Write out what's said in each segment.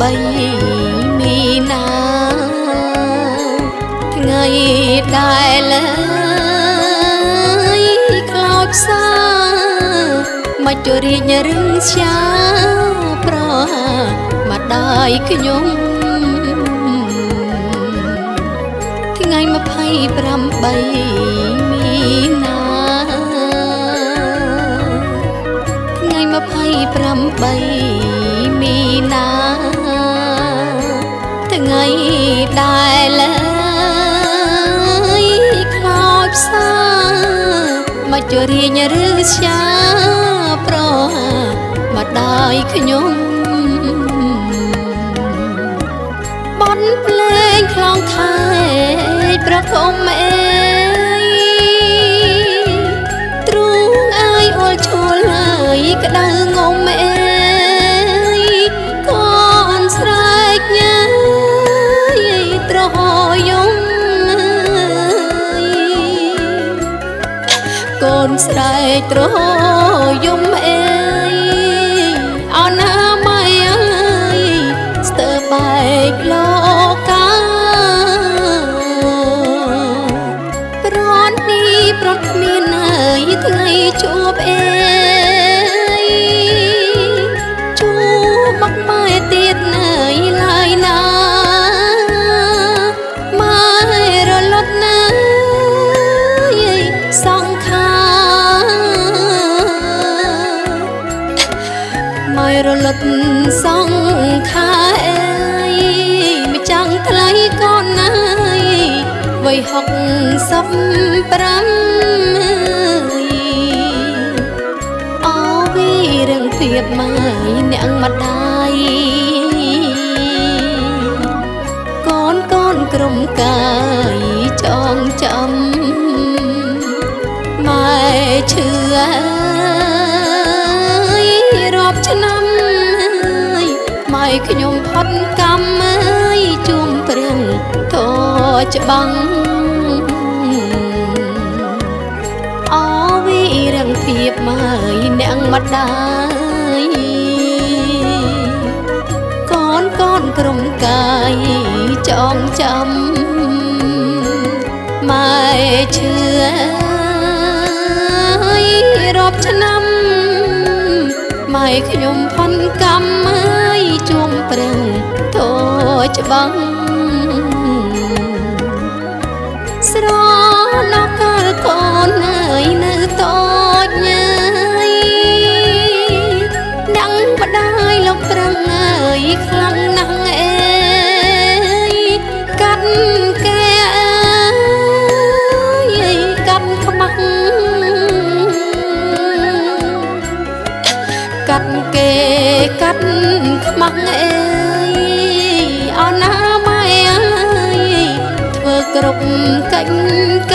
មីនាថ្ងៃដែលលើយខ្លោចផ្សាមកជរៀងរឹងស្យាប្រមកដាយខ្ញុំថ្ងៃ28មីនាថ្ងៃ28 ដែលលើយខ្លោចផ្សាមកជរៀងឬស្យាប្រមកដាយខ្ញុំបនភ្លេងខ្លងខែប្រគំអេទ្រូងអាយអល់ឈួលហើយក្តៅងំអេ ស្រែកត្រហយំអេអោណាម៉ៃអើយស្ទើបែកលោកាប្រន់នេះប្រត់គ្មានហើយថ្ងៃជួបអេ ម៉ែរលត់សង្ខាអេមិនចាំងថ្លៃកូនណាយវ័យហុកសពប្រាំអូវីរឹងធៀបម៉ែអ្នកម្ដាយកូនកូនក្រុមកាយចងចាំ ច្បាំងអូវីរឹងធៀបម៉ែអ្នកម្ដាយកូនកូនក្រុមកាយចងចាំម៉ែឈឺអើយរាប់ឆ្នាំម៉ែខ្ញុំផុនកម្មអើយជួមប្រឹងធោច្បាំង ស្រណកាលកូនអើយនៅតូចញ៉ៃដឹងម្ដាយលោកប្រឹងអើយខ្លាំង គ្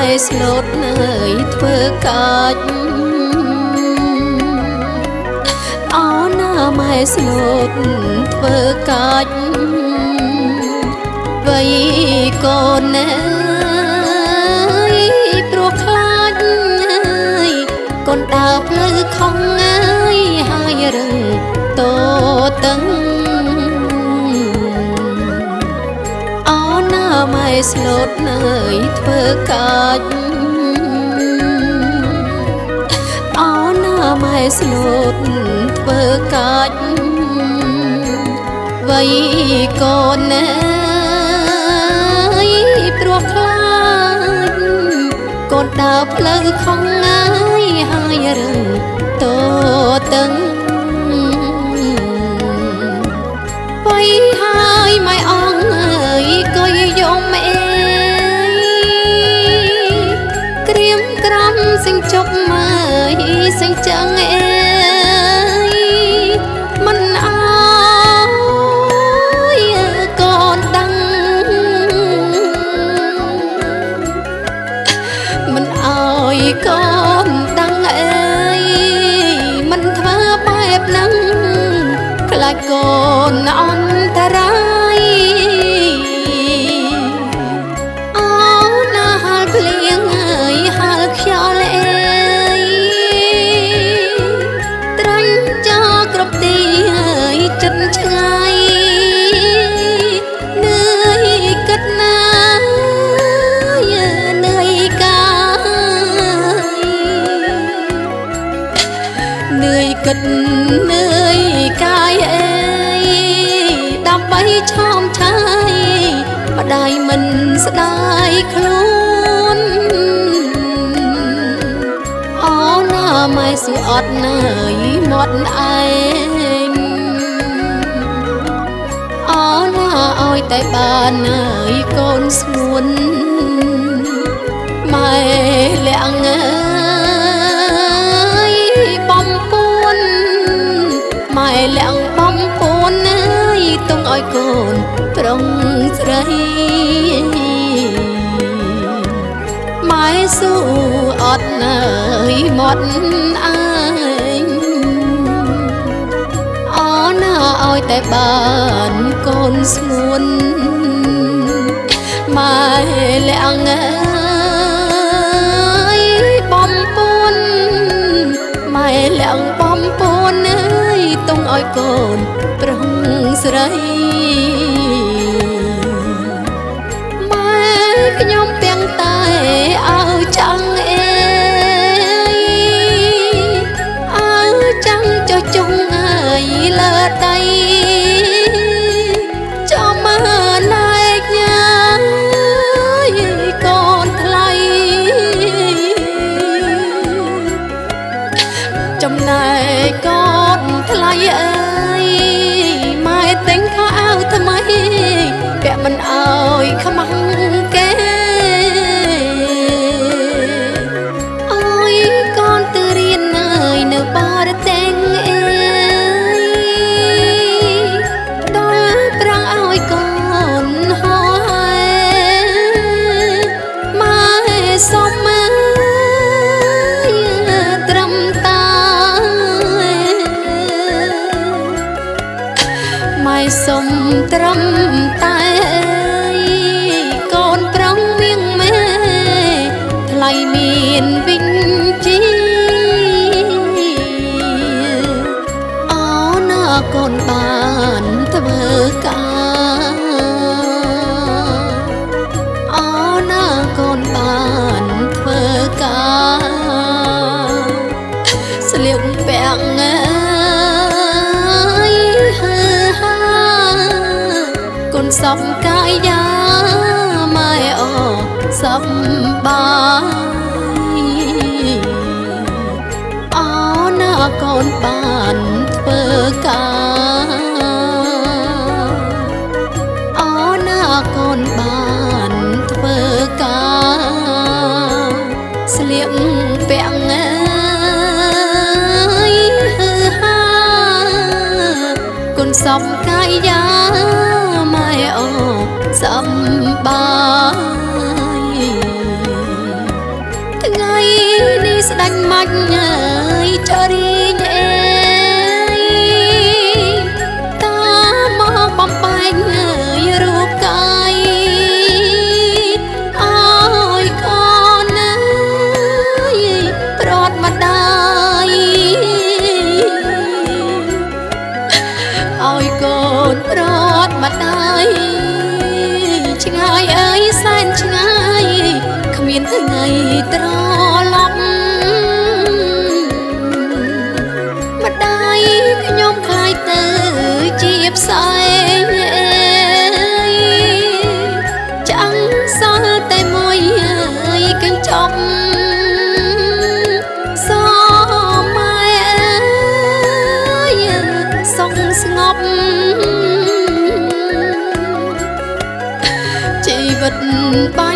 ណាម៉ែស្លូតនើយធ្វើកាច់អូណាម៉ែស្លូតធ្វើកាច់វ័យកូនអើយព្រោះខ្លាចអើយកូនដើរផ្លូវខំអើយហើយរឹង ស្លូតនើយធ្វើកាច់អូណាម៉ែស្លូតធ្វើកាច់វ័យកូនអើយព្រោះខ្លាចកូនដើរផ្លូវខំអើយហើយរឹងតូតឹង ជប់មើលសញ្ចឹងអេមិនអើយកូនដឹងមិនអើយកូនដឹងអេមិនធ្វើបែបហ្នឹងខ្លាចកូនអន្តរាយ តនឿយកាយអេដើម្បីឆោមឆាយម្ដាយមិនស្ដាយខ្លួនអូណាម៉ែសួរអត់ណាយមាត់ឯងអូណាឲ្យតែបានណាយកូនស្ងួនម៉ែលាក់អើ ម៉ែលាក់បំពួនអើយទុំឲ្យកូនប្រុងស្រីម៉ែស៊ូអត់ណើយមាត់អើយអូណាឲ្យតែបានកូនស្ងួនម៉ែលាក់អើយបំពួនម៉ែលាក់បំពួនអើយ ទុំឲ្យកូនប្រុងស្រីម៉ែខ្ញុំពាំងតែឲ្យចាំងអេឲ្យចាំងចុះជុងអើយលើដៃចាំមើលណែកញ៉ាយកូនថ្លៃចំណែកកូន ថ្ថ្លៃមានវិញជីអូណាកូនបានធ្វើការអូណាកូនបានធ្វើការស្លៀកពាក់អើយហឺហាគុណសំកាយយ៉ាម៉ែអូ សំបាយអូណាកូនបានធ្វើការអូណាកូនបានធ្វើការស្លៀកពាក់អើយហឺហាគុណសំកាយយ៉ាម៉ែអូសំបា នេះស្ដាច់ bye.